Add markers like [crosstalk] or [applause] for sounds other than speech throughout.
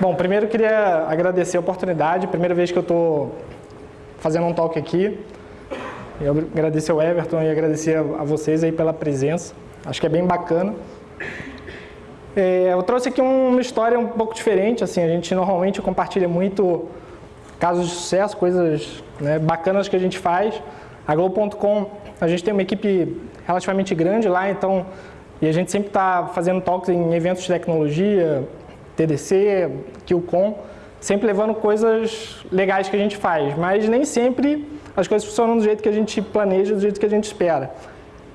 Bom, primeiro eu queria agradecer a oportunidade, primeira vez que eu estou fazendo um talk aqui. Eu agradecer ao Everton e agradecer a vocês aí pela presença. Acho que é bem bacana. É, eu trouxe aqui uma história um pouco diferente, assim, a gente normalmente compartilha muito casos de sucesso, coisas né, bacanas que a gente faz. A Globo.com, a gente tem uma equipe relativamente grande lá, então, e a gente sempre está fazendo talks em eventos de tecnologia, TDC, QCon, sempre levando coisas legais que a gente faz, mas nem sempre as coisas funcionam do jeito que a gente planeja, do jeito que a gente espera.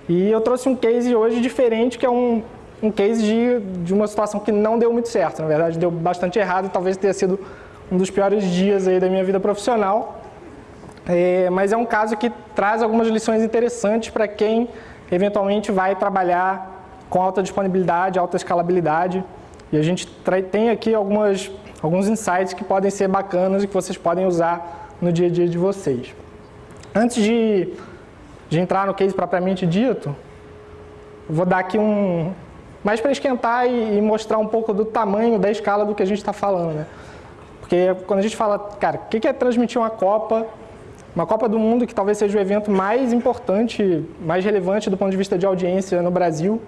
E eu trouxe um case hoje diferente, que é um, um case de, de uma situação que não deu muito certo, na verdade deu bastante errado talvez tenha sido um dos piores dias aí da minha vida profissional, é, mas é um caso que traz algumas lições interessantes para quem eventualmente vai trabalhar com alta disponibilidade, alta escalabilidade, e a gente tem aqui algumas, alguns insights que podem ser bacanas e que vocês podem usar no dia a dia de vocês. Antes de, de entrar no case propriamente dito, vou dar aqui um... mais para esquentar e, e, mostrar um pouco do tamanho, da escala do que a gente está falando. Né? Porque quando a gente fala, cara, o que é transmitir uma Copa uma Copa do Mundo que talvez seja o evento mais importante, mais relevante do ponto de vista de audiência no Brasil,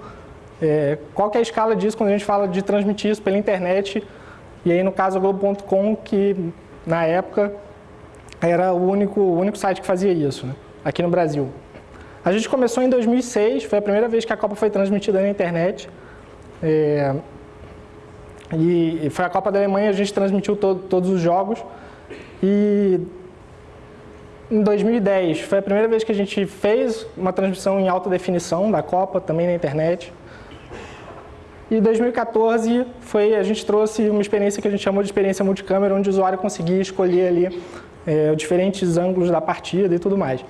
é, qual é a escala disso quando a gente fala de transmitir isso pela internet? E aí, no caso, a Globo.com, que na época era o único, o único site que fazia isso, né? aqui no Brasil. A gente começou em 2006, foi a primeira vez que a Copa foi transmitida na internet. É, e foi a Copa da Alemanha, a gente transmitiu to todos os jogos. E em 2010 foi a primeira vez que a gente fez uma transmissão em alta definição da Copa, também na internet. E 2014 foi, a gente trouxe uma experiência que a gente chamou de experiência multicâmera, onde o usuário conseguia escolher ali é, diferentes ângulos da partida e tudo mais.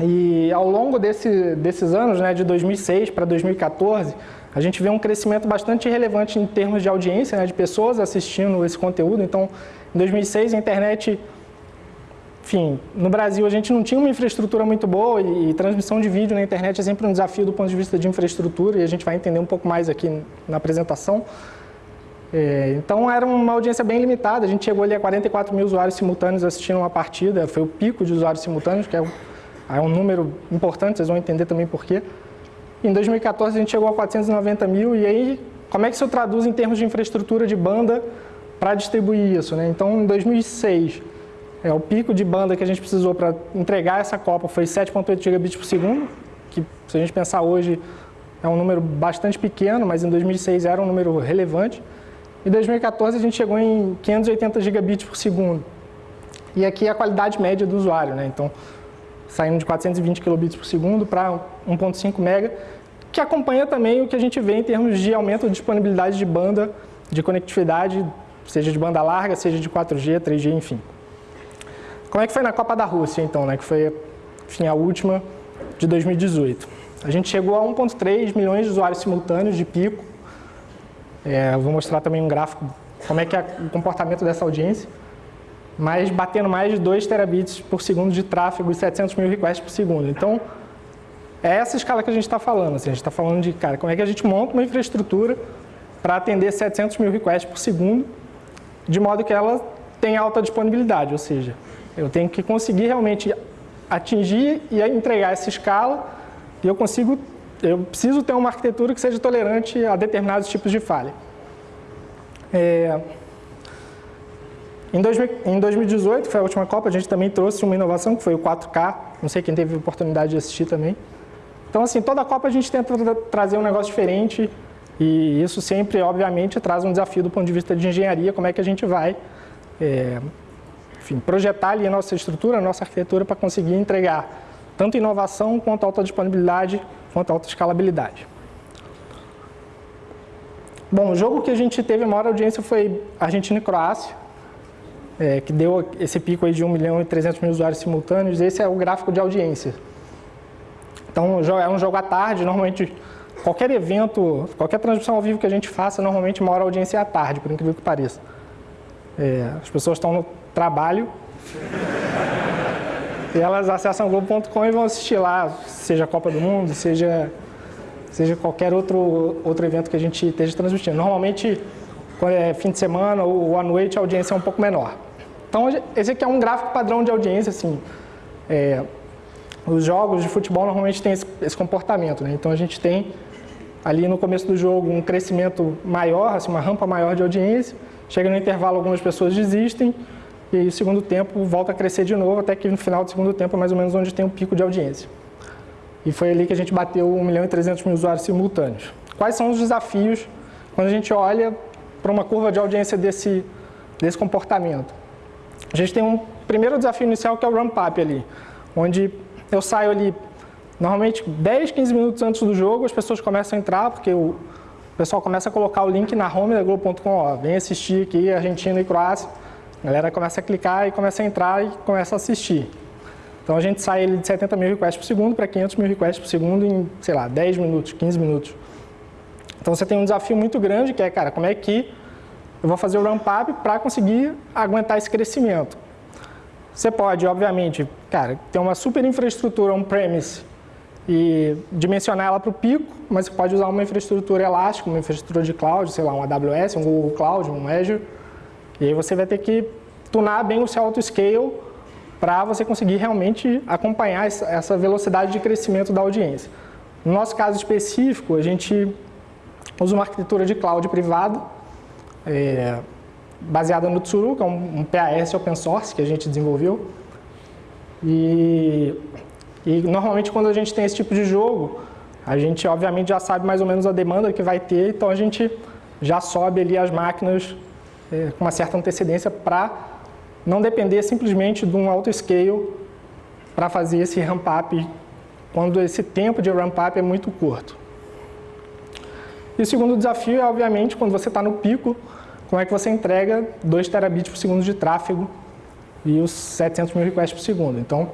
E ao longo desse, desses anos, né, de 2006 para 2014, a gente vê um crescimento bastante relevante em termos de audiência, né, de pessoas assistindo esse conteúdo. Então, em 2006 a internet enfim, no Brasil a gente não tinha uma infraestrutura muito boa e, e, transmissão de vídeo na internet é sempre um desafio do ponto de vista de infraestrutura e a gente vai entender um pouco mais aqui na apresentação. É, então era uma audiência bem limitada, a gente chegou ali a 44 mil usuários simultâneos assistindo uma partida, foi o pico de usuários simultâneos, que é um, é um número importante, vocês vão entender também por quê. Em 2014 a gente chegou a 490 mil e aí como é que isso traduz em termos de infraestrutura de banda para distribuir isso? Né? Então em 2006 é, o pico de banda que a gente precisou para entregar essa Copa foi 7.8 gigabits por segundo, que se a gente pensar hoje é um número bastante pequeno, mas em 2006 era um número relevante. Em 2014 a gente chegou em 580 gigabits por segundo. E aqui é a qualidade média do usuário, né? Então, saindo de 420 kilobits por segundo para 1.5 mega, que acompanha também o que a gente vê em termos de aumento de disponibilidade de banda, de conectividade, seja de banda larga, seja de 4G, 3G, enfim. Como é que foi na Copa da Rússia, então, né, que foi enfim, a última de 2018? A gente chegou a 1,3 milhões de usuários simultâneos de pico. É, vou mostrar também um gráfico, como é que é o comportamento dessa audiência. Mas batendo mais de 2 terabits por segundo de tráfego e 700 mil requests por segundo. Então, é essa escala que a gente está falando. Assim, a gente está falando de, cara, como é que a gente monta uma infraestrutura para atender 700 mil requests por segundo, de modo que ela tenha alta disponibilidade, ou seja, eu tenho que conseguir realmente atingir e entregar essa escala e eu consigo, eu preciso ter uma arquitetura que seja tolerante a determinados tipos de falha. É, em, 2000, em 2018, que foi a última Copa, a gente também trouxe uma inovação que foi o 4K, não sei quem teve oportunidade de assistir também. Então, assim, toda a Copa a gente tenta trazer um negócio diferente e isso sempre, obviamente, traz um desafio do ponto de vista de engenharia, como é que a gente vai é, enfim, projetar ali a nossa estrutura, a nossa arquitetura para conseguir entregar tanto inovação quanto alta disponibilidade, quanto alta escalabilidade. Bom, o jogo que a gente teve maior audiência foi Argentina e Croácia, é, que deu esse pico aí de 1 milhão e 300 mil usuários simultâneos. Esse é o gráfico de audiência. Então, é um jogo à tarde, normalmente qualquer evento, qualquer transmissão ao vivo que a gente faça, normalmente maior audiência é à tarde, por incrível que pareça. É, as pessoas estão no trabalho. e elas acessam Globo.com e vão assistir lá, seja a Copa do Mundo, seja, seja qualquer outro, outro evento que a gente esteja transmitindo. Normalmente, quando é fim de semana ou à noite, a audiência é um pouco menor. Então, esse aqui é um gráfico padrão de audiência, assim. É, os jogos de futebol normalmente têm esse, esse comportamento, né? Então, a gente tem ali no começo do jogo um crescimento maior, assim, uma rampa maior de audiência, chega no intervalo algumas pessoas desistem, e aí, segundo tempo volta a crescer de novo, até que no final do segundo tempo é mais ou menos onde tem um pico de audiência. E foi ali que a gente bateu 1 milhão e 300 mil usuários simultâneos. Quais são os desafios quando a gente olha para uma curva de audiência desse, desse comportamento? A gente tem um primeiro desafio inicial que é o ramp-up ali, onde eu saio ali normalmente 10, 15 minutos antes do jogo, as pessoas começam a entrar, porque o pessoal começa a colocar o link na home da Globo.com, vem assistir aqui Argentina e Croácia, a galera começa a clicar e começa a entrar e começa a assistir. Então a gente sai de 70 mil requests por segundo para 500 mil requests por segundo em, sei lá, 10 minutos, 15 minutos. Então você tem um desafio muito grande que é, cara, como é que eu vou fazer o ramp-up para conseguir aguentar esse crescimento. Você pode, obviamente, cara, ter uma super infraestrutura on-premise e dimensionar ela para o pico, mas você pode usar uma infraestrutura elástica, uma infraestrutura de cloud, sei lá, um AWS, um Google Cloud, um Azure, e aí você vai ter que tunar bem o seu auto-scale para você conseguir realmente acompanhar essa velocidade de crescimento da audiência. No nosso caso específico, a gente usa uma arquitetura de cloud privada, é, baseada no Tsuru, que é um, um PAS open source que a gente desenvolveu. E, e normalmente quando a gente tem esse tipo de jogo, a gente obviamente já sabe mais ou menos a demanda que vai ter, então a gente já sobe ali as máquinas é, com uma certa antecedência para não depender simplesmente de um auto-scale para fazer esse ramp-up quando esse tempo de ramp-up é muito curto. E o segundo desafio é, obviamente, quando você está no pico, como é que você entrega 2 terabits por segundo de tráfego e os 700 mil requests por segundo. Então,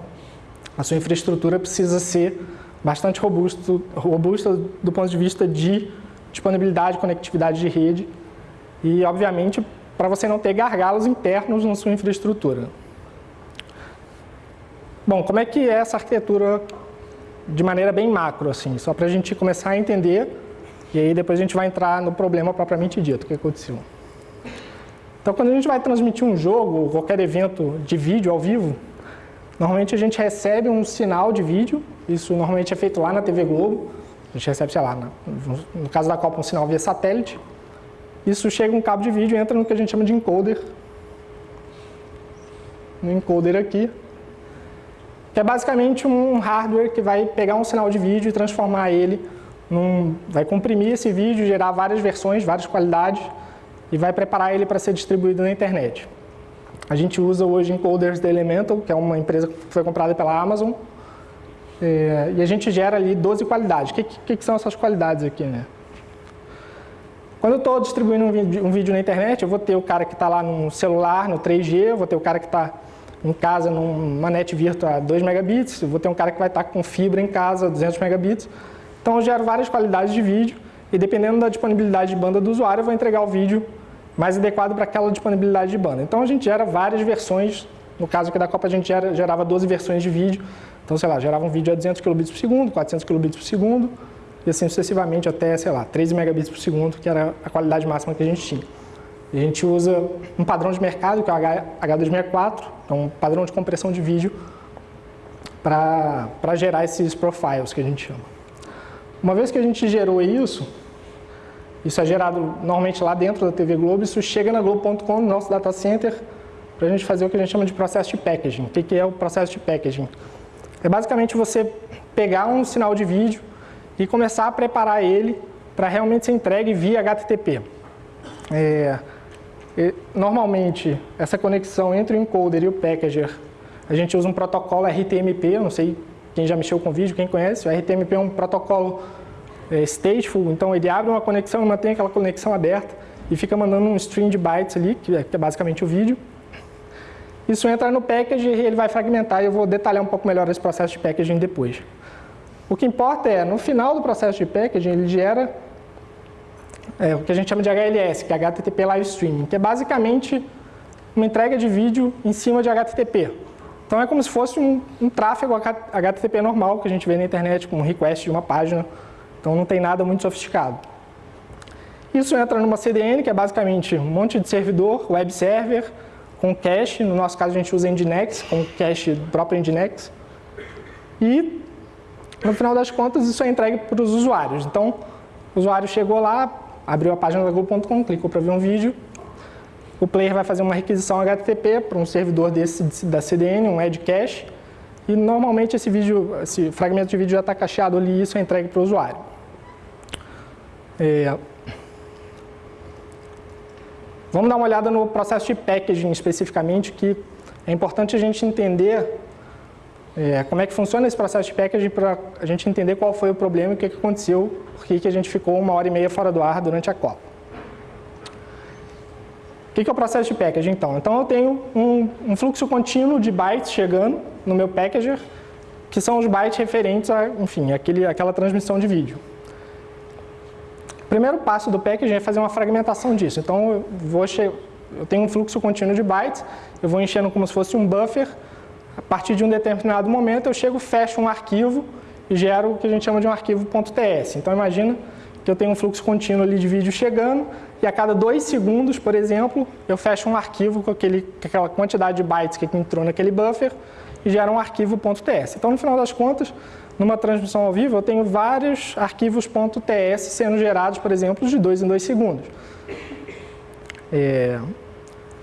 a sua infraestrutura precisa ser bastante robusto, robusta do ponto de vista de disponibilidade, conectividade de rede e, obviamente, para você não ter gargalos internos na sua infraestrutura. Bom, como é que é essa arquitetura de maneira bem macro, assim, só para a gente começar a entender, e aí depois a gente vai entrar no problema propriamente dito, o que aconteceu. Então, quando a gente vai transmitir um jogo, ou qualquer evento de vídeo ao vivo, normalmente a gente recebe um sinal de vídeo, isso normalmente é feito lá na TV Globo, a gente recebe, sei lá, no caso da Copa, um sinal via satélite, isso chega um cabo de vídeo e entra no que a gente chama de encoder. No encoder aqui. Que é basicamente um hardware que vai pegar um sinal de vídeo e transformar ele num... Vai comprimir esse vídeo, gerar várias versões, várias qualidades e vai preparar ele para ser distribuído na internet. A gente usa hoje encoders da Elemental, que é uma empresa que foi comprada pela Amazon. É, e a gente gera ali 12 qualidades. O que, que, que são essas qualidades aqui, né? Quando eu estou distribuindo um vídeo, um vídeo, na internet, eu vou ter o cara que está lá no celular, no 3G, eu vou ter o cara que está em casa numa net virtual a 2 megabits, eu vou ter um cara que vai estar tá com fibra em casa, 200 megabits. Então eu gero várias qualidades de vídeo e dependendo da disponibilidade de banda do usuário, eu vou entregar o vídeo mais adequado para aquela disponibilidade de banda. Então a gente gera várias versões, no caso aqui da Copa a gente gera, gerava 12 versões de vídeo, então sei lá, gerava um vídeo a 200 kbps por segundo, 400 kbps por segundo, e assim sucessivamente até, sei lá, 13 megabits por segundo, que era a qualidade máxima que a gente tinha. E a gente usa um padrão de mercado, que é o H264, é um padrão de compressão de vídeo para gerar esses profiles que a gente chama. Uma vez que a gente gerou isso, isso é gerado normalmente lá dentro da TV Globo, isso chega na Globo.com, no nosso data center, para a gente fazer o que a gente chama de processo de packaging. O que é o processo de packaging? É basicamente você pegar um sinal de vídeo, e começar a preparar ele para realmente ser entregue via HTTP. É, normalmente, essa conexão entre o encoder e o packager, a gente usa um protocolo RTMP, eu não sei quem já mexeu com vídeo, quem conhece, o RTMP é um protocolo é, stateful, então ele abre uma conexão e mantém aquela conexão aberta e fica mandando um string de bytes ali, que é, que é basicamente o vídeo. Isso entra no package e ele vai fragmentar e eu vou detalhar um pouco melhor esse processo de packaging depois. O que importa é, no final do processo de packaging, ele gera é, o que a gente chama de HLS, que é HTTP Live Streaming, que é basicamente uma entrega de vídeo em cima de HTTP. Então é como se fosse um, um tráfego HTTP normal que a gente vê na internet, com um request de uma página, então não tem nada muito sofisticado. Isso entra numa CDN, que é basicamente um monte de servidor, web server, com cache, no nosso caso a gente usa Nginx, com cache próprio Nginx. E, no final das contas, isso é entregue para os usuários. Então, o usuário chegou lá, abriu a página da Google.com, clicou para ver um vídeo, o player vai fazer uma requisição HTTP para um servidor desse da CDN, um Edge Cache, e normalmente esse, vídeo, esse fragmento de vídeo já está cacheado ali e isso é entregue para o usuário. É... Vamos dar uma olhada no processo de packaging especificamente, que é importante a gente entender é, como é que funciona esse processo de packaging para a gente entender qual foi o problema e o que, que aconteceu, por que a gente ficou uma hora e meia fora do ar durante a Copa. O que é o processo de packaging, então? Então, eu tenho um, um, fluxo contínuo de bytes chegando no meu packager, que são os bytes referentes a, enfim, aquele, aquela transmissão de vídeo. O primeiro passo do packaging é fazer uma fragmentação disso. Então, eu, vou eu tenho um fluxo contínuo de bytes, eu vou enchendo como se fosse um buffer, a partir de um determinado momento eu chego, fecho um arquivo e gero o que a gente chama de um arquivo .ts. Então, imagina que eu tenho um fluxo contínuo ali de vídeo chegando e a cada dois segundos, por exemplo, eu fecho um arquivo com, aquele, com aquela quantidade de bytes que entrou naquele buffer e gera um arquivo .ts. Então, no final das contas, numa transmissão ao vivo, eu tenho vários arquivos .ts sendo gerados, por exemplo, de dois em dois segundos. É...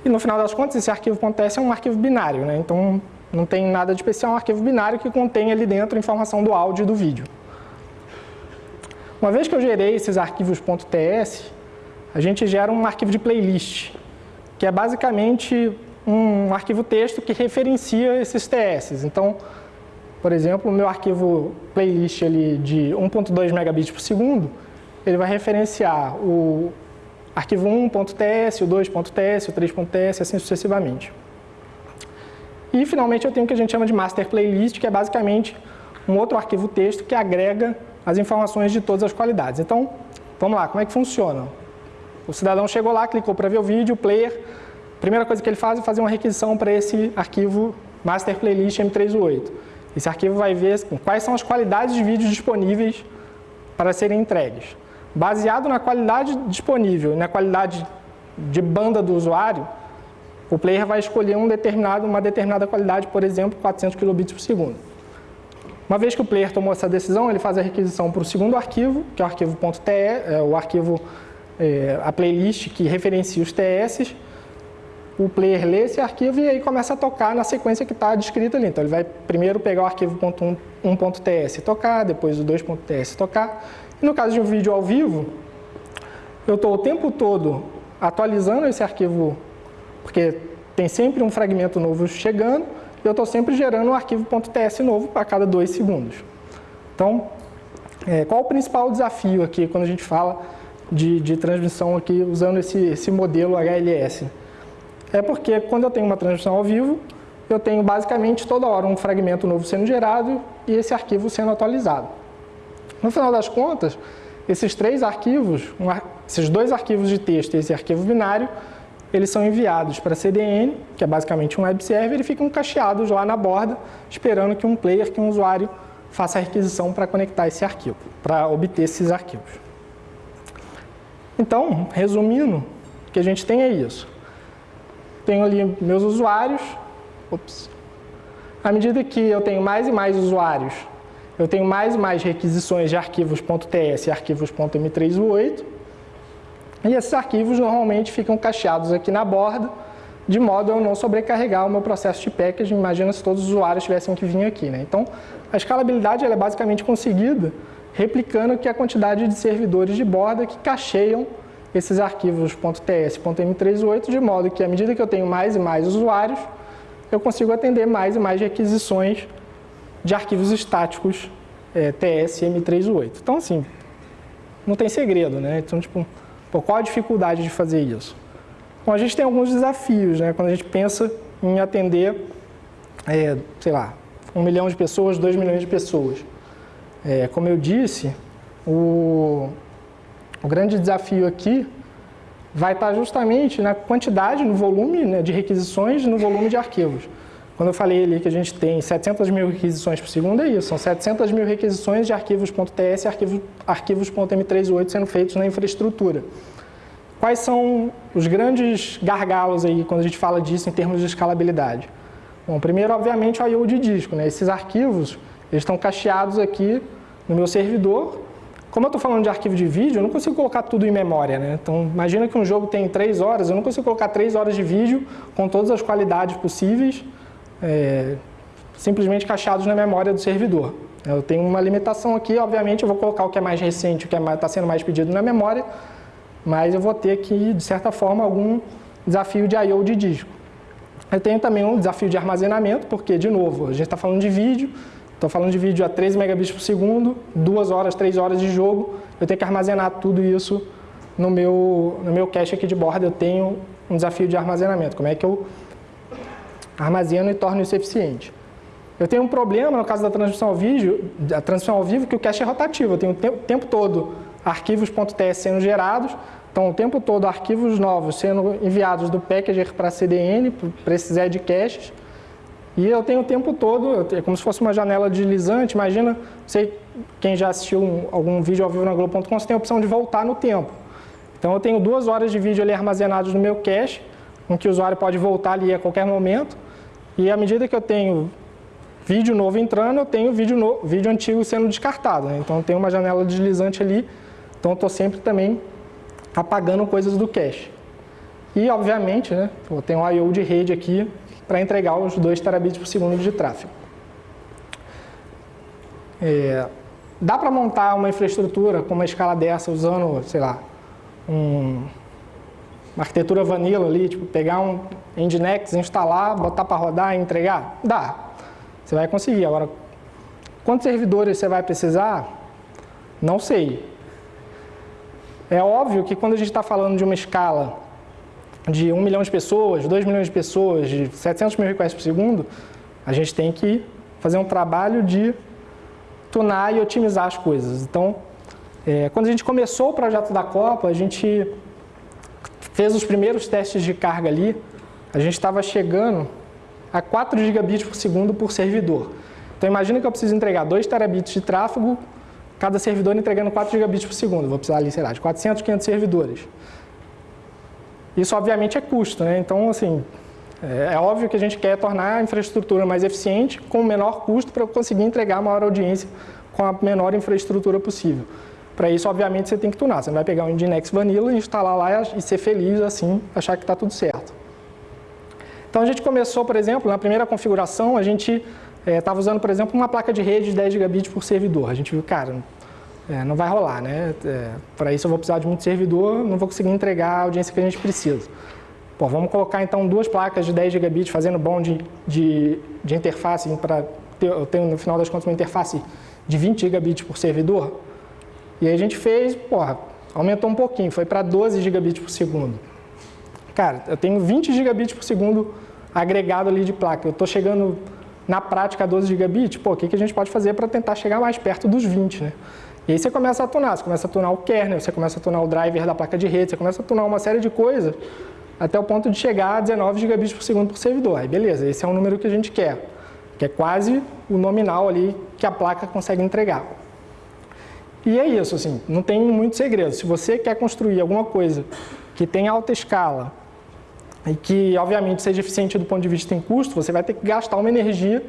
E no final das contas, esse arquivo .ts é um arquivo binário, né? então não tem nada de especial, é um arquivo binário que contém ali dentro a informação do áudio e do vídeo. Uma vez que eu gerei esses arquivos .ts, a gente gera um arquivo de playlist, que é basicamente um arquivo texto que referencia esses TS. Então, por exemplo, o meu arquivo playlist ali de 1.2 megabits por segundo, ele vai referenciar o arquivo 1.ts, o 2.ts, o 3.ts, assim sucessivamente. E, finalmente, eu tenho o que a gente chama de master playlist, que é basicamente um outro arquivo texto que agrega as informações de todas as qualidades. Então, vamos lá, como é que funciona? O cidadão chegou lá, clicou para ver o vídeo, o player, a primeira coisa que ele faz é fazer uma requisição para esse arquivo master playlist M318. Esse arquivo vai ver quais são as qualidades de vídeo disponíveis para serem entregues. Baseado na qualidade disponível, na qualidade de banda do usuário, o player vai escolher um uma determinada qualidade, por exemplo, 400 kbps por segundo. Uma vez que o player tomou essa decisão, ele faz a requisição para o segundo arquivo, que é o arquivo .te, é o arquivo, é, a playlist que referencia os TS. O player lê esse arquivo e aí começa a tocar na sequência que está descrita ali. Então ele vai primeiro pegar o arquivo .1.ts e tocar, depois o 2.ts tocar. E no caso de um vídeo ao vivo, eu estou o tempo todo atualizando esse arquivo, porque tem sempre um fragmento novo chegando, eu estou sempre gerando um arquivo .ts novo a cada dois segundos. Então, é, qual o principal desafio aqui quando a gente fala de, de transmissão aqui usando esse, esse modelo HLS? É porque quando eu tenho uma transmissão ao vivo, eu tenho basicamente toda hora um fragmento novo sendo gerado e esse arquivo sendo atualizado. No final das contas, esses três arquivos, um, esses dois arquivos de texto e esse arquivo binário, eles são enviados para a CDN, que é basicamente um web server, e ficam cacheados lá na borda, esperando que um player, que um usuário, faça a requisição para conectar esse arquivo, para obter esses arquivos. Então, resumindo, o que a gente tem é isso. Tenho ali meus usuários, ops. À medida que eu tenho mais e mais usuários, eu tenho mais e mais requisições de arquivos .ts e arquivos .m3u8, e esses arquivos normalmente ficam cacheados aqui na borda, de modo a eu não sobrecarregar o meu processo de packaging. Imagina se todos os usuários tivessem que vir aqui. Né? Então, a escalabilidade é basicamente conseguida replicando que a quantidade de servidores de borda que cacheiam esses arquivos .ts, .m3.8, de modo que à medida que eu tenho mais e mais usuários, eu consigo atender mais e mais requisições de arquivos estáticos é, TS M3.8. Então, assim, não tem segredo, né? Então, tipo, Pô, qual a dificuldade de fazer isso? Bom, a gente tem alguns desafios, né? Quando a gente pensa em atender, é, sei lá, um milhão de pessoas, dois milhões de pessoas. É, como eu disse, o, o grande desafio aqui vai estar justamente na quantidade, no volume né, de requisições, no volume de arquivos. Quando eu falei ali que a gente tem 700 mil requisições por segundo, é isso. São 700 mil requisições de arquivos.ts e arquivos, arquivos.m3.8 sendo feitos na infraestrutura. quais são os grandes gargalos aí quando a gente fala disso em termos de escalabilidade? Bom, primeiro, obviamente, o I.O. de disco. Né? Esses arquivos eles estão cacheados aqui no meu servidor. Como eu estou falando de arquivo de vídeo, eu não consigo colocar tudo em memória. Né? Então, imagina que um jogo tem 3 horas, eu não consigo colocar 3 horas de vídeo com todas as qualidades possíveis, é, simplesmente cacheados na memória do servidor. Eu tenho uma limitação aqui, obviamente eu vou colocar o que é mais recente, o que está é sendo mais pedido na memória, mas eu vou ter aqui, de certa forma, algum desafio de I.O. de disco. Eu tenho também um desafio de armazenamento, porque, de novo, a gente está falando de vídeo, estou falando de vídeo a 13 megabits por segundo, 2 horas, 3 horas de jogo, eu tenho que armazenar tudo isso no meu, no meu cache aqui de borda, eu tenho um desafio de armazenamento. Como é que eu armazeno e torno isso eficiente? Eu tenho um problema no caso da transmissão ao vídeo, da transmissão ao vivo, que o cache é rotativo. Eu tenho o tempo, tempo todo arquivos.ts sendo gerados, então o tempo todo arquivos novos sendo enviados do packager para CDN, para esses edge caches, e eu tenho o tempo todo, é como se fosse uma janela deslizante, imagina, sei quem já assistiu algum vídeo ao vivo na Globo.com, você tem a opção de voltar no tempo. Então eu tenho duas horas de vídeo ali armazenados no meu cache, com que o usuário pode voltar ali a qualquer momento, e à medida que eu tenho vídeo novo entrando, eu tenho vídeo, no, vídeo antigo sendo descartado. Né? Então tem uma janela deslizante ali, então eu estou sempre também apagando coisas do cache. E obviamente, né, eu tenho um I.O. de rede aqui para entregar os 2 terabits por segundo de tráfego. É, dá para montar uma infraestrutura com uma escala dessa usando, sei lá, um, uma arquitetura vanilla ali, tipo pegar um Nginx, instalar, botar para rodar e entregar? Dá. Você vai conseguir. Agora, quantos servidores você vai precisar? Não sei. É óbvio que quando a gente está falando de uma escala de 1 milhão de pessoas, 2 milhões de pessoas, de 700 mil requests por segundo, a gente tem que fazer um trabalho de tunar e otimizar as coisas. Então, é, quando a gente começou o projeto da Copa, a gente fez os primeiros testes de carga ali, a gente estava chegando a 4 gigabits por segundo por servidor. Então imagina que eu preciso entregar 2 terabits de tráfego, cada servidor entregando 4 gigabits por segundo. Vou precisar ali, sei lá, de 400, 500 servidores. Isso obviamente é custo, né? Então, assim, é, é óbvio que a gente quer tornar a infraestrutura mais eficiente com menor custo para conseguir entregar a maior audiência com a menor infraestrutura possível. Para isso, obviamente, você tem que tunar. Você não vai pegar um Nginx Vanilla, instalar lá e ser feliz assim, achar que está tudo certo. Então a gente começou, por exemplo, na primeira configuração, a gente estava é, usando, por exemplo, uma placa de rede de 10 gigabits por servidor. A gente viu, cara, é, não vai rolar, né? É, Para isso eu vou precisar de muito servidor, não vou conseguir entregar a audiência que a gente precisa. Pô, vamos colocar então duas placas de 10 gigabits fazendo bom de, de, interface para ter, eu tenho no final das contas uma interface de 20 gigabits por servidor. E aí a gente fez, porra, aumentou um pouquinho, foi para 12 gigabits por segundo. Cara, eu tenho 20 gigabits por segundo agregado ali de placa. Eu estou chegando na prática a 12 gigabits, pô, o que, que a gente pode fazer para tentar chegar mais perto dos 20, né? E aí você começa a tunar, você começa a tunar o kernel, você começa a tunar o driver da placa de rede, você começa a tunar uma série de coisas até o ponto de chegar a 19 gigabits por segundo por servidor. Aí beleza, esse é o número que a gente quer, que é quase o nominal ali que a placa consegue entregar. E é isso, assim, não tem muito segredo. Se você quer construir alguma coisa que tenha alta escala, e que, obviamente, seja eficiente do ponto de vista em custo, você vai ter que gastar uma energia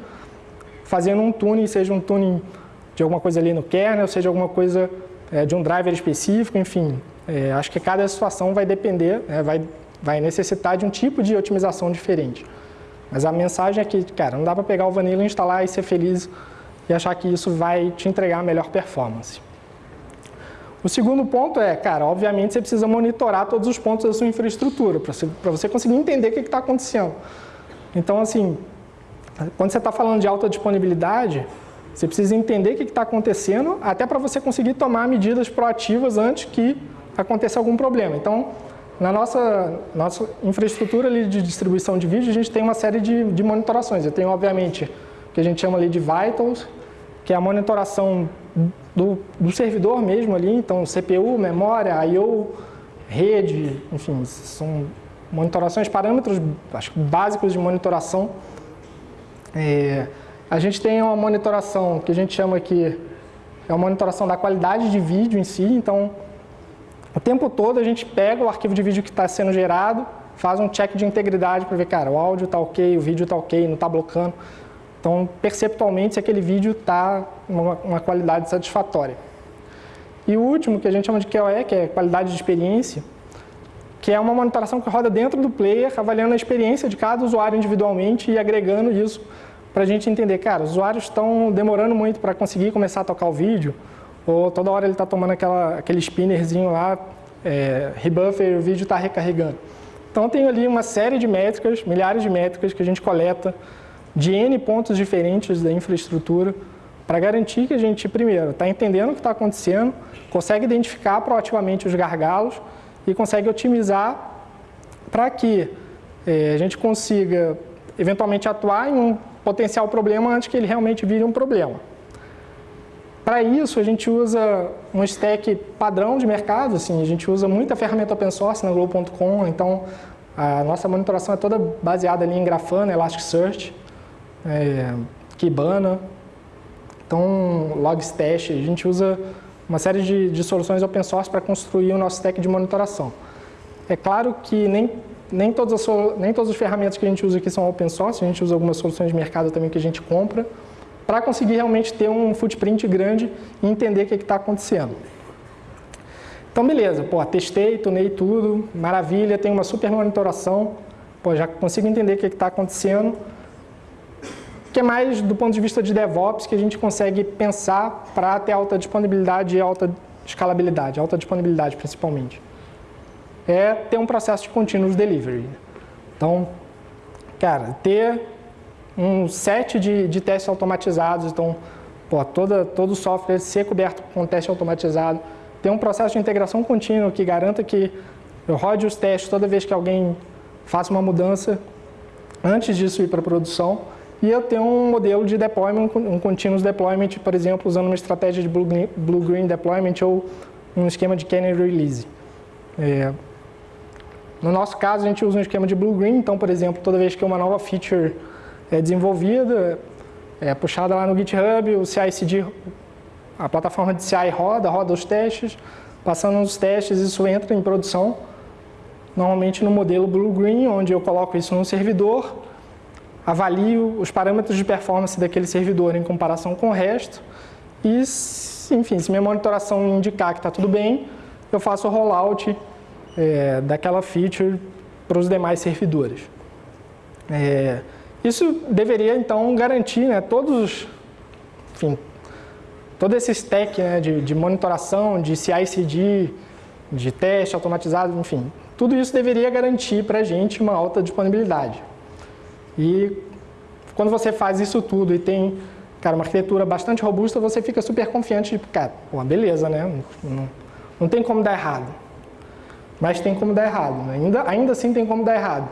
fazendo um tuning, seja um tuning de alguma coisa ali no kernel, seja alguma coisa é, de um driver específico, enfim. É, acho que cada situação vai depender, é, vai, vai necessitar de um tipo de otimização diferente. Mas a mensagem é que, cara, não dá para pegar o Vanilla, instalar e ser feliz e achar que isso vai te entregar a melhor performance. O segundo ponto é, cara, obviamente você precisa monitorar todos os pontos da sua infraestrutura para você, você, conseguir entender o que está acontecendo. Então, assim, quando você está falando de alta disponibilidade, você precisa entender o que está acontecendo, até para você conseguir tomar medidas proativas antes que aconteça algum problema. Então, na nossa, nossa infraestrutura ali de distribuição de vídeo, a gente tem uma série de, de monitorações. Eu tenho, obviamente, o que a gente chama ali de vitals, que é a monitoração do, do servidor mesmo ali, então CPU, memória, I/O, rede, enfim, são monitorações, parâmetros acho, básicos de monitoração. É, a gente tem uma monitoração que a gente chama aqui, é uma monitoração da qualidade de vídeo em si, então O tempo todo a gente pega o arquivo de vídeo que está sendo gerado, faz um check de integridade para ver, cara, o áudio está ok, o vídeo está ok, não está blocando. Então, perceptualmente, se aquele vídeo está uma, uma qualidade satisfatória. E o último, que a gente chama de QoE, que é qualidade de experiência, que é uma monitoração que roda dentro do player, avaliando a experiência de cada usuário individualmente e agregando isso para a gente entender, cara, os usuários estão demorando muito para conseguir começar a tocar o vídeo, ou toda hora ele está tomando aquela, aquele spinnerzinho lá, é, rebuffer o vídeo está recarregando. Então tem ali uma série de métricas, milhares de métricas que a gente coleta de N pontos diferentes da infraestrutura para garantir que a gente, primeiro, está entendendo o que está acontecendo, consegue identificar proativamente os gargalos e consegue otimizar para que é, a gente consiga eventualmente atuar em um potencial problema antes que ele realmente vire um problema. Para isso, a gente usa um stack padrão de mercado, assim, a gente usa muita ferramenta open source na Globo.com, então a nossa monitoração é toda baseada ali em Grafana, Elasticsearch, é, Kibana, então Logstash, a gente usa uma série de, de soluções open source para construir o nosso stack de monitoração. É claro que nem nem todas, as, nem todas as ferramentas que a gente usa aqui são open source, a gente usa algumas soluções de mercado também que a gente compra, para conseguir realmente ter um footprint grande e entender o que está acontecendo. Então, beleza, pô, testei, tunei tudo, maravilha, tem uma super monitoração, pô, já consigo entender o que está acontecendo. O que é mais do ponto de vista de DevOps que a gente consegue pensar para ter alta disponibilidade e alta escalabilidade, alta disponibilidade principalmente é ter um processo de continuous delivery. Então, cara, ter um set de, de testes automatizados, então, pô, toda, todo o software ser coberto com teste automatizado, ter um processo de integração contínua que garanta que eu rode os testes toda vez que alguém faça uma mudança antes disso ir para a produção, e eu ter um modelo de deployment, um continuous deployment, por exemplo, usando uma estratégia de blue-green deployment ou um esquema de canary release. É, no nosso caso, a gente usa um esquema de blue-green, então, por exemplo, toda vez que uma nova feature é desenvolvida, é puxada lá no GitHub, o CI/CD, a plataforma de CI roda, roda os testes, passando os testes, isso entra em produção, normalmente no modelo blue-green, onde eu coloco isso no servidor, avalio os parâmetros de performance daquele servidor em comparação com o resto, e, enfim, se minha monitoração indicar que está tudo bem, eu faço o rollout é, daquela feature para os demais servidores. É, isso deveria, então, garantir né, todos, enfim, todo esse stack né, de, de monitoração, de CI/CD, de teste automatizado, enfim, tudo isso deveria garantir para a gente uma alta disponibilidade. E quando você faz isso tudo e tem cara, uma arquitetura bastante robusta, você fica super confiante, de, cara, pô, beleza, né? Não, não tem como dar errado mas tem como dar errado. Né? Ainda, ainda assim tem como dar errado.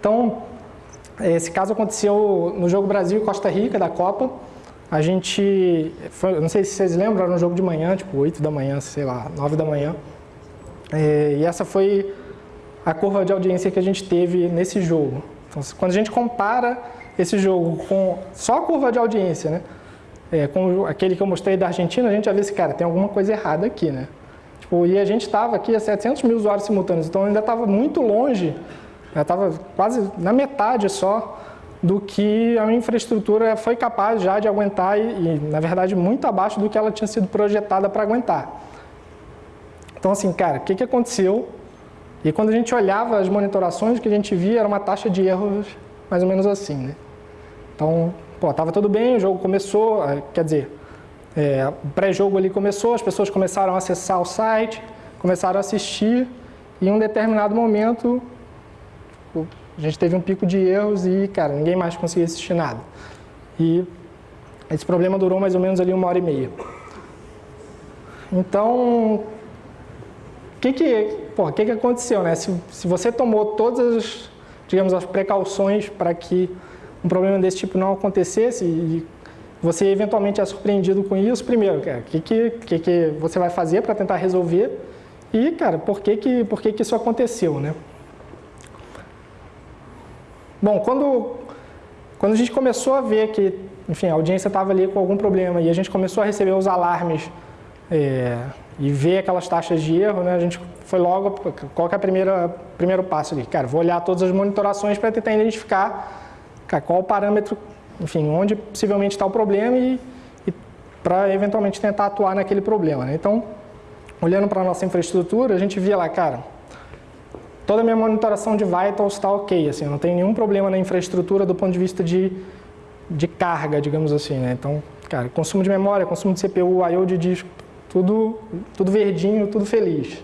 Então, esse caso aconteceu no jogo Brasil e Costa Rica da Copa. A gente, foi, não sei se vocês lembram, era um jogo de manhã, tipo 8 da manhã, sei lá, 9 da manhã. É, e essa foi a curva de audiência que a gente teve nesse jogo. Então, quando a gente compara esse jogo com só a curva de audiência, né? É, com aquele que eu mostrei da Argentina, a gente já vê se, cara, tem alguma coisa errada aqui, né? Tipo, e a gente estava aqui a 700 mil usuários simultâneos, então ainda estava muito longe, já estava quase na metade só do que a minha infraestrutura foi capaz já de aguentar e, e, na verdade, muito abaixo do que ela tinha sido projetada para aguentar. Então, assim, cara, o que, que aconteceu? E quando a gente olhava as monitorações, o que a gente via era uma taxa de erros mais ou menos assim, né? Então, pô, tudo bem, o jogo começou, eh, quer dizer, é, o pré-jogo ali começou, as pessoas começaram a acessar o site, começaram a assistir e em um determinado momento a gente teve um pico de erros e, cara, ninguém mais conseguia assistir nada. E esse problema durou mais ou menos ali uma hora e meia. Então, o que que, porra, que que aconteceu, né? Se, se você tomou todas as, digamos, as precauções para que um problema desse tipo não acontecesse e você eventualmente é surpreendido com isso, primeiro, o que, que, que, você vai fazer para tentar resolver e, cara, por que, que, por que, que isso aconteceu, né? Bom, quando, quando a gente começou a ver que, enfim, a audiência estava ali com algum problema e a gente começou a receber os alarmes é, e ver aquelas taxas de erro, né, a gente foi logo, qual que é o primeiro passo ali? Cara, vou olhar todas as monitorações para tentar identificar cara, qual o parâmetro, enfim, onde possivelmente está o problema e, e para eventualmente tentar atuar naquele problema. Né? Então, olhando para a nossa infraestrutura, a gente via lá, cara, toda a minha monitoração de vitals está ok, assim, não tem nenhum problema na infraestrutura do ponto de vista de, de carga, digamos assim, né? Então, cara, consumo de memória, consumo de CPU, I.O. de disco, tudo, tudo verdinho, tudo feliz.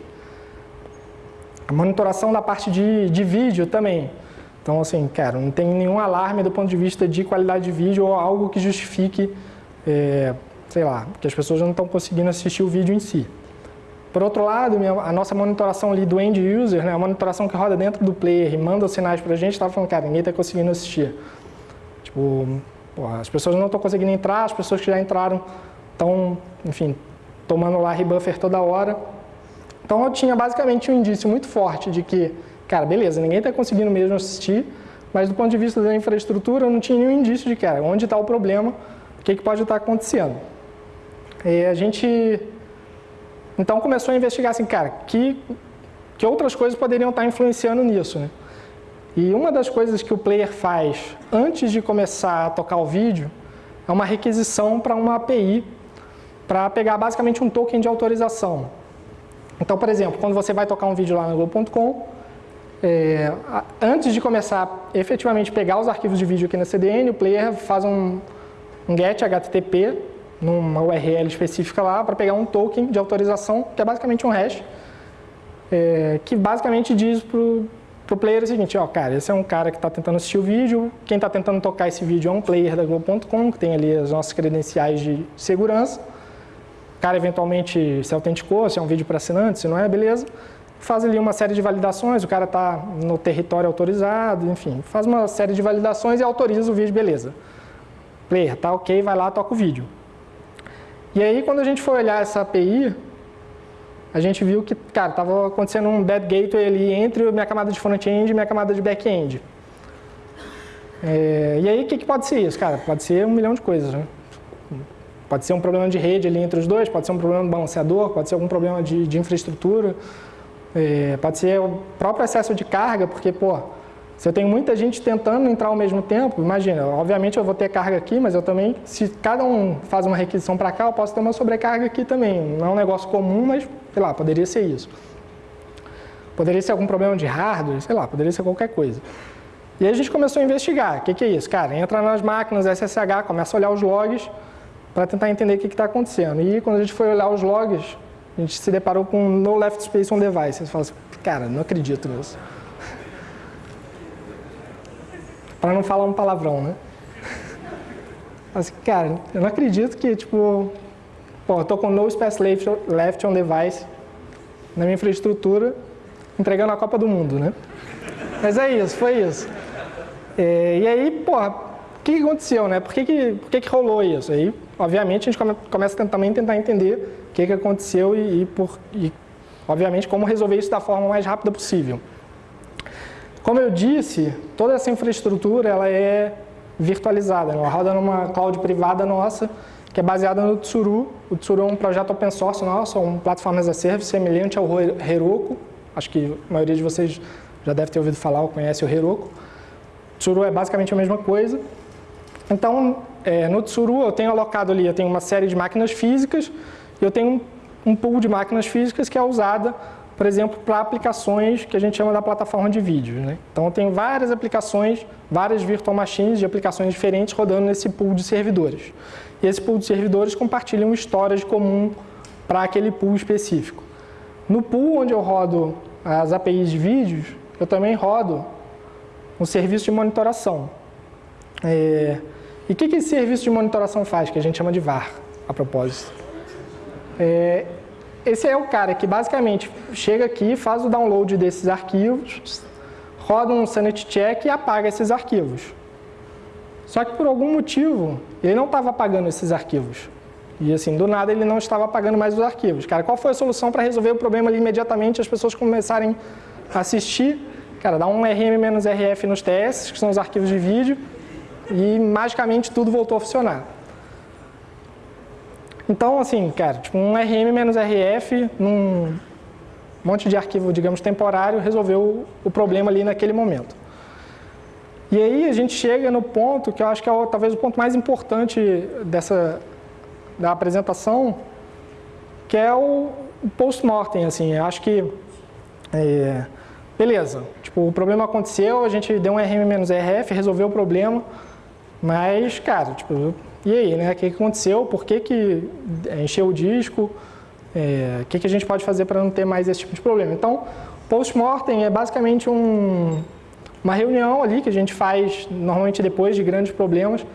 A monitoração da parte de, de vídeo também. Então, assim, cara, não tem nenhum alarme do ponto de vista de qualidade de vídeo ou algo que justifique, é, sei lá, que as pessoas não estão conseguindo assistir o vídeo em si. Por outro lado, a nossa monitoração ali do end user, né, a monitoração que roda dentro do player e manda os sinais para a gente, estava falando, cara, ninguém está conseguindo assistir. Tipo, porra, as pessoas não estão conseguindo entrar, as pessoas que já entraram estão, enfim, tomando lá rebuffer toda hora. Então eu tinha basicamente um indício muito forte de que, cara, beleza, ninguém está conseguindo mesmo assistir, mas do ponto de vista da infraestrutura eu não tinha nenhum indício de, cara, onde está o problema, o que, que pode estar acontecendo. E a gente, então começou a investigar assim, cara, que, que outras coisas poderiam estar influenciando nisso, né? E uma das coisas que o player faz antes de começar a tocar o vídeo é uma requisição para uma API para pegar basicamente um token de autorização. Então, por exemplo, quando você vai tocar um vídeo lá no Globo.com, é, antes de começar a efetivamente pegar os arquivos de vídeo aqui na CDN, o player faz um, um get HTTP numa URL específica lá para pegar um token de autorização, que é basicamente um hash, é, que basicamente diz para o player o seguinte, ó, cara, esse é um cara que está tentando assistir o vídeo, quem está tentando tocar esse vídeo é um player da Globo.com, que tem ali as nossas credenciais de segurança, o cara eventualmente se autenticou, se é um vídeo para assinante, se não é, beleza. Faz ali uma série de validações, o cara está no território autorizado, enfim, faz uma série de validações e autoriza o vídeo, beleza. Player, tá ok, vai lá, toca o vídeo. E aí, quando a gente foi olhar essa API, a gente viu que, cara, estava acontecendo um bad gateway ali entre minha camada de front-end e minha camada de back-end. É, e aí, o que, que pode ser isso? Cara, pode ser um milhão de coisas, né? Pode ser um problema de rede ali entre os dois, pode ser um problema de balanceador, pode ser algum problema de, de infraestrutura, é, pode ser o próprio excesso de carga, porque, pô, se eu tenho muita gente tentando entrar ao mesmo tempo, imagina, obviamente eu vou ter carga aqui, mas eu também, se cada um faz uma requisição para cá, eu posso ter uma sobrecarga aqui também. Não é um negócio comum, mas, sei lá, poderia ser isso. Poderia ser algum problema de hardware, sei lá, poderia ser qualquer coisa. E aí a gente começou a investigar. O que, que é isso? Cara, entra nas máquinas SSH, começa a olhar os logs, para tentar entender o que está acontecendo. E quando a gente foi olhar os logs, a gente se deparou com no left space on device. Você fala assim, cara, não acredito nisso. [laughs] para não falar um palavrão, né? [laughs] Assim, cara, eu não acredito que, tipo, pô, eu tô com no space left, left on device na minha infraestrutura, entregando a Copa do Mundo, né? [laughs] Mas é isso, foi isso. É, e aí, porra, o que, que aconteceu, né? Por que, que, por que, que rolou isso? Aí obviamente, a gente começa também a tentar entender o que, que aconteceu e, e, por, e, obviamente, como resolver isso da forma mais rápida possível. Como eu disse, toda essa infraestrutura ela é virtualizada, ela roda numa cloud privada nossa, que é baseada no Tsuru. O Tsuru é um projeto open source nosso, um plataforma as a service semelhante ao Heroku. Acho que a maioria de vocês já deve ter ouvido falar ou conhece o Heroku. Tsuru é basicamente a mesma coisa. Então, é, no Tsuru eu tenho alocado ali, eu tenho uma série de máquinas físicas eu tenho um, um pool de máquinas físicas que é usada, por exemplo, para aplicações que a gente chama da plataforma de vídeos. Né? Então eu tenho várias aplicações, várias virtual machines de aplicações diferentes rodando nesse pool de servidores. E esse pool de servidores compartilha um storage comum para aquele pool específico. No pool onde eu rodo as APIs de vídeos, eu também rodo um serviço de monitoração. É, e o que, que esse serviço de monitoração faz, que a gente chama de VAR, a propósito? É, esse é o cara que basicamente chega aqui, faz o download desses arquivos, roda um sanity check e apaga esses arquivos. Só que por algum motivo, ele não estava apagando esses arquivos. E assim, do nada ele não estava apagando mais os arquivos. Cara, qual foi a solução para resolver o problema ali imediatamente as pessoas começarem a assistir? Cara, dá um RM-RF nos TS, que são os arquivos de vídeo, e magicamente tudo voltou a funcionar. Então, assim, cara, tipo, um RM menos RF num monte de arquivo, digamos, temporário, resolveu o problema ali naquele momento. E aí a gente chega no ponto que eu acho que é talvez o ponto mais importante dessa da apresentação, que é o, post-mortem, assim, eu acho que é, beleza, tipo, o problema aconteceu, a gente deu um RM-RF, resolveu o problema, mas, cara, tipo, e aí, né, o que, aconteceu, por que que encheu o disco, é, o que, que a gente pode fazer para não ter mais esse tipo de problema. Então, post-mortem é basicamente um, uma reunião ali que a gente faz normalmente depois de grandes problemas,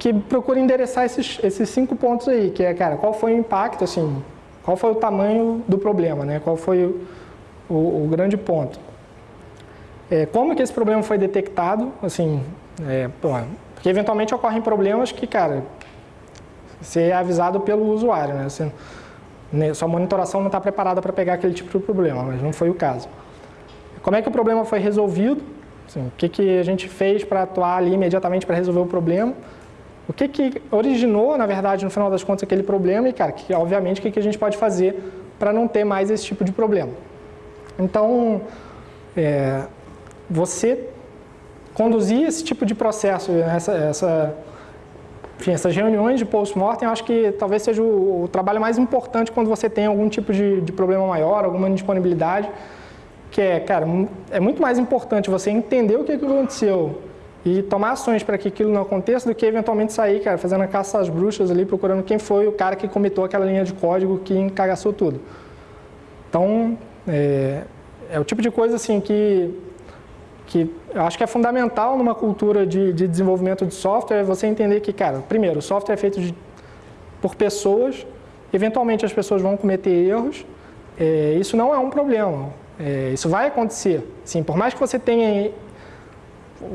que procura endereçar esses, esses cinco pontos aí, que é, cara, qual foi o impacto, assim, qual foi o tamanho do problema, né? qual foi o, o, o grande ponto. É, como que esse problema foi detectado, assim, é, porque eventualmente ocorrem problemas que, cara, você é avisado pelo usuário, né? Você, né, sua monitoração não está preparada para pegar aquele tipo de problema, mas não foi o caso. Como é que o problema foi resolvido? Assim, o que, que a gente fez para atuar ali imediatamente para resolver o problema? O que, que originou, na verdade, no final das contas, aquele problema e, cara, que, obviamente, o que, que a gente pode fazer para não ter mais esse tipo de problema. Então, é, você conduzir esse tipo de processo, essa, essa, enfim, essas reuniões de post-mortem, acho que talvez seja o, o, trabalho mais importante quando você tem algum tipo de, de problema maior, alguma indisponibilidade, que é, cara, é muito mais importante você entender o que aconteceu e tomar ações para que aquilo não aconteça do que eventualmente sair, cara, fazendo a caça às bruxas ali, procurando quem foi o cara que comitou aquela linha de código que encagaçou tudo. Então, é, é o tipo de coisa assim que, que eu acho que é fundamental numa cultura de, de desenvolvimento de software, você entender que, cara, primeiro, o software é feito de, por pessoas, eventualmente as pessoas vão cometer erros, é, isso não é um problema, é, isso vai acontecer. Sim, por mais que você tenha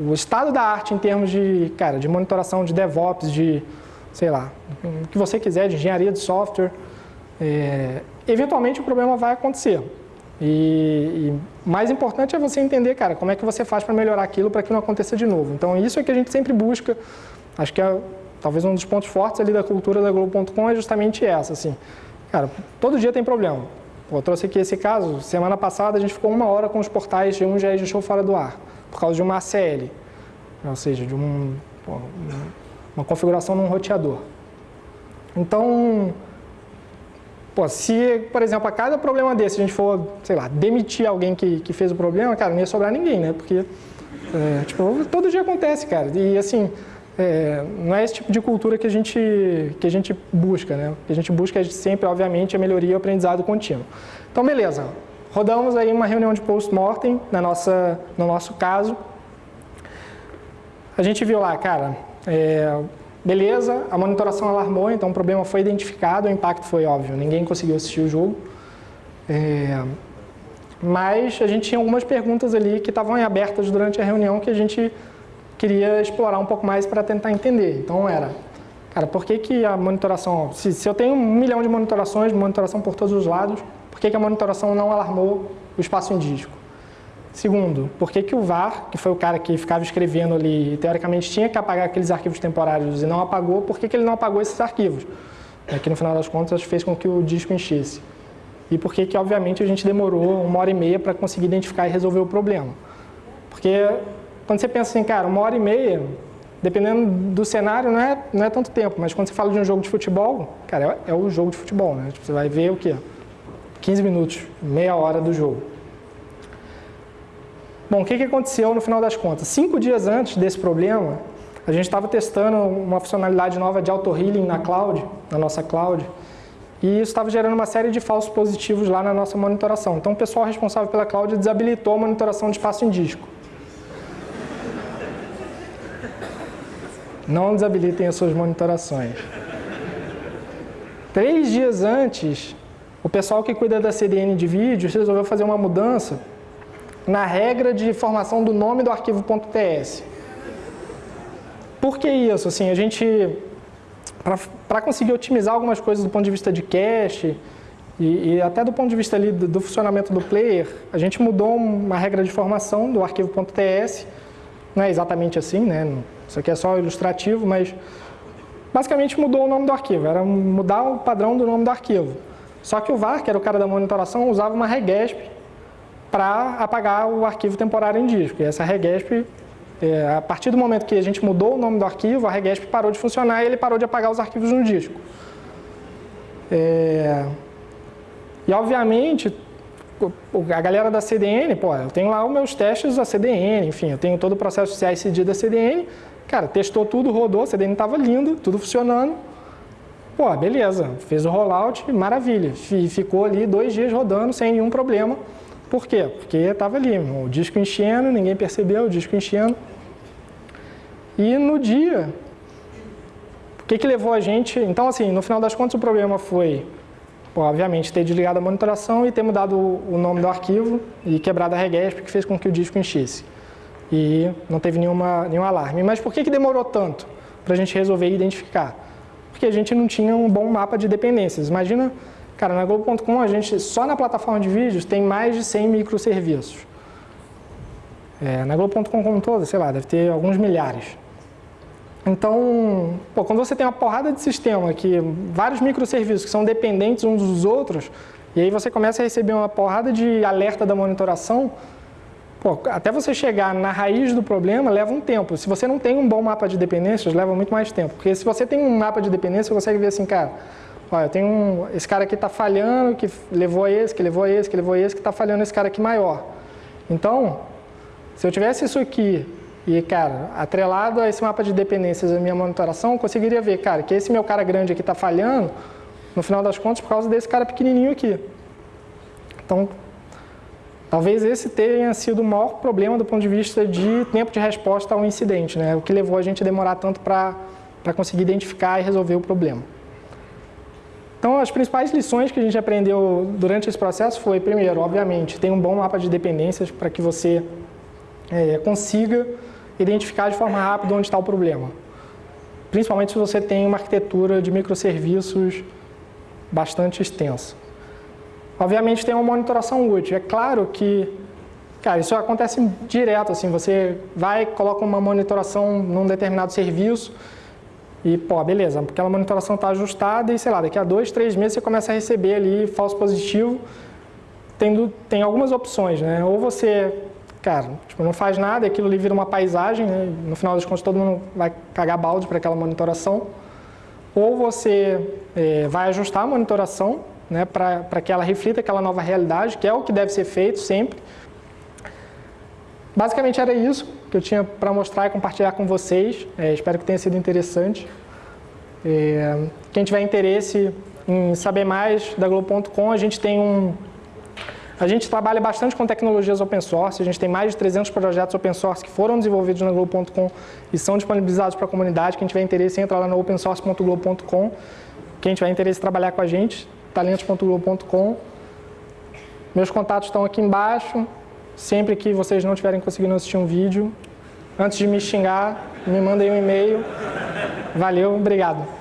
o estado da arte em termos de, cara, de monitoração, de DevOps, de, sei lá, o que você quiser, de engenharia de software, é, eventualmente o problema vai acontecer. E, e mais importante é você entender, cara, como é que você faz para melhorar aquilo para que não aconteça de novo. Então isso é que a gente sempre busca, acho que é talvez um dos pontos fortes ali da cultura da Globo.com é justamente essa, assim, cara, todo dia tem problema. Pô, eu trouxe aqui esse caso, semana passada a gente ficou uma hora com os portais de um já deixou fora do ar por causa de uma ACL, ou seja, de um, uma configuração num roteador. Então, pô, se, por exemplo, a cada problema desse a gente for, sei lá, demitir alguém que, que fez o problema, cara, não ia sobrar ninguém, né? Porque, é, tipo, todo dia acontece, cara. E, assim, é, não é esse tipo de cultura que a gente, que a gente busca, né? O que a gente busca é sempre, obviamente, a melhoria e o aprendizado contínuo. Então, beleza. Rodamos aí uma reunião de post-mortem na nossa, no nosso caso. A gente viu lá, cara, é, beleza, a monitoração alarmou, então o problema foi identificado, o impacto foi óbvio, ninguém conseguiu assistir o jogo. É, mas a gente tinha algumas perguntas ali que estavam abertas durante a reunião que a gente queria explorar um pouco mais para tentar entender. Então era, cara, por que, que a monitoração, se, se eu tenho um milhão de monitorações, monitoração por todos os lados, por que, que a monitoração não alarmou o espaço disco? Segundo, por que, que o VAR, que foi o cara que ficava escrevendo ali, teoricamente tinha que apagar aqueles arquivos temporários e não apagou, por que, que ele não apagou esses arquivos? É que no final das contas fez com que o disco enchesse. E por que, que obviamente, a gente demorou uma hora e meia para conseguir identificar e resolver o problema? Porque quando você pensa assim, cara, uma hora e meia, dependendo do cenário, não é, não é tanto tempo, mas quando você fala de um jogo de futebol, cara, é, é o jogo de futebol, né? Tipo, você vai ver o quê? 15 minutos, meia hora do jogo. Bom, o que, que aconteceu no final das contas? Cinco dias antes desse problema, a gente estava testando uma funcionalidade nova de auto-healing na cloud, na nossa cloud, e isso estava gerando uma série de falsos positivos lá na nossa monitoração. Então o pessoal responsável pela cloud desabilitou a monitoração de espaço em disco. Não desabilitem as suas monitorações. Três dias antes, o pessoal que cuida da CDN de vídeos resolveu fazer uma mudança na regra de formação do nome do arquivo .ts. Por que isso? Assim, a gente, para conseguir otimizar algumas coisas do ponto de vista de cache e, e até do ponto de vista ali do, do, funcionamento do player, a gente mudou uma regra de formação do arquivo .ts. Não é exatamente assim, né? Isso aqui é só ilustrativo, mas basicamente mudou o nome do arquivo, era mudar o padrão do nome do arquivo. Só que o VAR, que era o cara da monitoração, usava uma regesp para apagar o arquivo temporário em disco. E essa regesp, é, a partir do momento que a gente mudou o nome do arquivo, a regesp parou de funcionar e ele parou de apagar os arquivos no disco. É... E obviamente, a galera da CDN, pô, eu tenho lá os meus testes da CDN, enfim, eu tenho todo o processo CI/CD da CDN, cara, testou tudo, rodou, a CDN estava lindo, tudo funcionando, pô, beleza, fez o rollout, maravilha, ficou ali dois dias rodando sem nenhum problema, por quê? Porque estava ali, o disco enchendo, ninguém percebeu, o disco enchendo, e no dia, o que que levou a gente, então assim, no final das contas o problema foi obviamente, ter desligado a monitoração e ter mudado o nome do arquivo e quebrado a regesp, que fez com que o disco enchesse. E não teve nenhuma, nenhum alarme. Mas por que, que demorou tanto para a gente resolver identificar? Porque a gente não tinha um bom mapa de dependências. Imagina, cara, na Globo.com a gente, só na plataforma de vídeos, tem mais de 100 microserviços. É, na Globo.com como todo, sei lá, deve ter alguns milhares. Então, pô, quando você tem uma porrada de sistema, que vários microserviços que são dependentes uns dos outros, e aí você começa a receber uma porrada de alerta da monitoração, pô, até você chegar na raiz do problema leva um tempo. Se você não tem um bom mapa de dependências, leva muito mais tempo. Porque se você tem um mapa de dependência, você consegue ver assim, cara, olha, eu tenho um, esse cara aqui está falhando, que levou a esse, que levou a esse, que levou a esse, que está falhando esse cara aqui maior. Então, se eu tivesse isso aqui e, cara, atrelado a esse mapa de dependências da minha monitoração, eu conseguiria ver, cara, que esse meu cara grande aqui está falhando, no final das contas, por causa desse cara pequenininho aqui. Então, talvez esse tenha sido o maior problema do ponto de vista de tempo de resposta ao incidente, né? O que levou a gente a demorar tanto para conseguir identificar e resolver o problema. Então, as principais lições que a gente aprendeu durante esse processo foi, primeiro, obviamente, tem um bom mapa de dependências para que você é, consiga identificar de forma rápida onde está o problema. Principalmente se você tem uma arquitetura de microserviços bastante extensa. Obviamente tem uma monitoração útil. É claro que, cara, isso acontece direto, assim, você vai, coloca uma monitoração num determinado serviço e, pô, beleza, aquela monitoração está ajustada e, sei lá, daqui a dois, três meses você começa a receber ali falso positivo. Tendo, tem algumas opções, né? Ou você cara, tipo, não faz nada, aquilo ali vira uma paisagem, né? no final das contas todo mundo vai cagar balde para aquela monitoração. Ou você é, vai ajustar a monitoração né, para que ela reflita aquela nova realidade, que é o que deve ser feito sempre. Basicamente era isso que eu tinha para mostrar e compartilhar com vocês. É, espero que tenha sido interessante. É, quem tiver interesse em saber mais da Globo.com, a gente tem um a gente trabalha bastante com tecnologias open source, a gente tem mais de 300 projetos open source que foram desenvolvidos na Globo.com e são disponibilizados para a comunidade. Quem tiver interesse, entra lá no opensource.globo.com. Quem tiver interesse em trabalhar com a gente, talentos.globo.com. Meus contatos estão aqui embaixo. Sempre que vocês não estiverem conseguindo assistir um vídeo, antes de me xingar, me mandem um e-mail. Valeu, obrigado.